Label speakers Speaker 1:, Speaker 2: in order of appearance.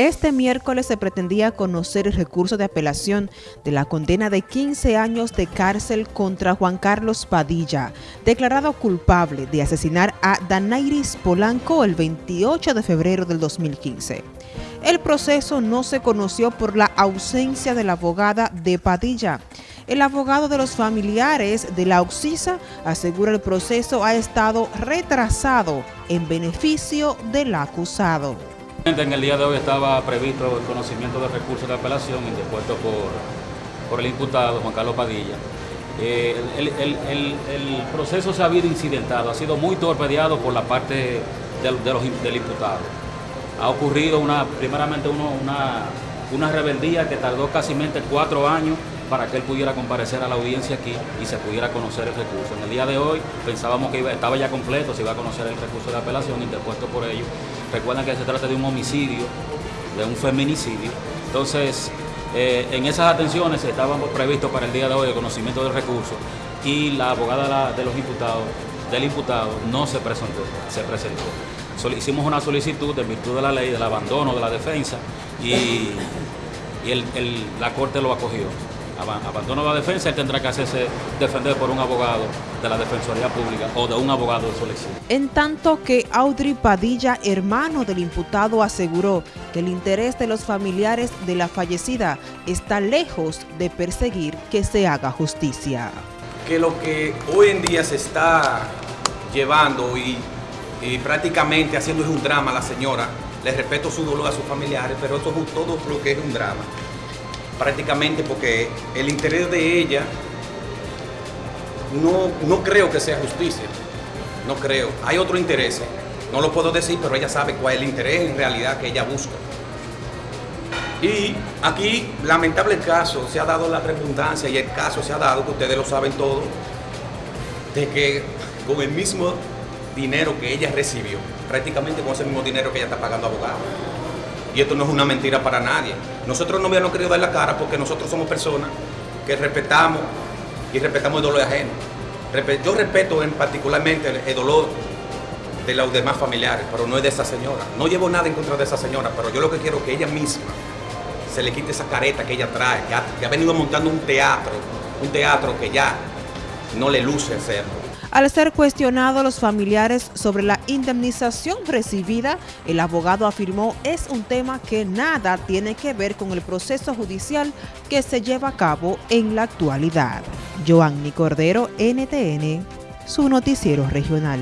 Speaker 1: Este miércoles se pretendía conocer el recurso de apelación de la condena de 15 años de cárcel contra Juan Carlos Padilla, declarado culpable de asesinar a Danairis Polanco el 28 de febrero del 2015. El proceso no se conoció por la ausencia de la abogada de Padilla. El abogado de los familiares de la Oxisa asegura el proceso ha estado retrasado en beneficio del acusado.
Speaker 2: En el día de hoy estaba previsto el conocimiento del recurso de apelación interpuesto por, por el imputado Juan Carlos Padilla. Eh, el, proceso se ha habido incidentado, ha sido muy torpedeado por la parte del imputado. Ha ocurrido una, primeramente una, una rebeldía que tardó casi cuatro años para que él pudiera comparecer a la audiencia aquí y se pudiera conocer el recurso. En el día de hoy pensábamos que estaba ya completo, se iba a conocer el recurso de apelación interpuesto por ellos. Recuerden que se trata de un homicidio, de un feminicidio. Entonces, eh, en esas atenciones estaban previstos para el día de hoy el conocimiento del recurso y la abogada de los imputados, del imputado no se presentó, se presentó. hicimos una solicitud en virtud de la ley del abandono de la defensa y, la Corte lo acogió abandono la defensa, él tendrá que hacerse defender por un abogado de la Defensoría Pública o de un abogado de su elección.
Speaker 1: En tanto que Audrey Padilla, hermano del imputado, aseguró que el interés de los familiares de la fallecida está lejos de perseguir que se haga justicia.
Speaker 3: Que lo que hoy en día se está llevando y, prácticamente haciendo es un drama a la señora, le respeto su dolor a sus familiares, pero eso es todo lo que es un drama prácticamente porque el interés de ella no, no creo que sea justicia, no creo. Hay otro interés, no lo puedo decir, pero ella sabe cuál es el interés en realidad que ella busca. Y aquí, lamentable caso, se ha dado la redundancia y el caso se ha dado, que ustedes lo saben todo, de que con el mismo dinero que ella recibió, prácticamente con ese mismo dinero que ella está pagando abogado, y esto no es una mentira para nadie. Nosotros no habíamos querido dar la cara porque nosotros somos personas que respetamos y respetamos el dolor ajeno. Yo respeto en particularmente el dolor de los demás familiares, pero no es de esa señora. No llevo nada en contra de esa señora, pero yo lo que quiero es que ella misma se le quite esa careta que ella trae, que ha, que ha venido montando un teatro, un teatro que ya no le luce hacerlo.
Speaker 1: Al ser cuestionado los familiares sobre la indemnización recibida, el abogado afirmó es un tema que nada tiene que ver con el proceso judicial que se lleva a cabo en la actualidad. Joanny Cordero, NTN, su noticiero regional.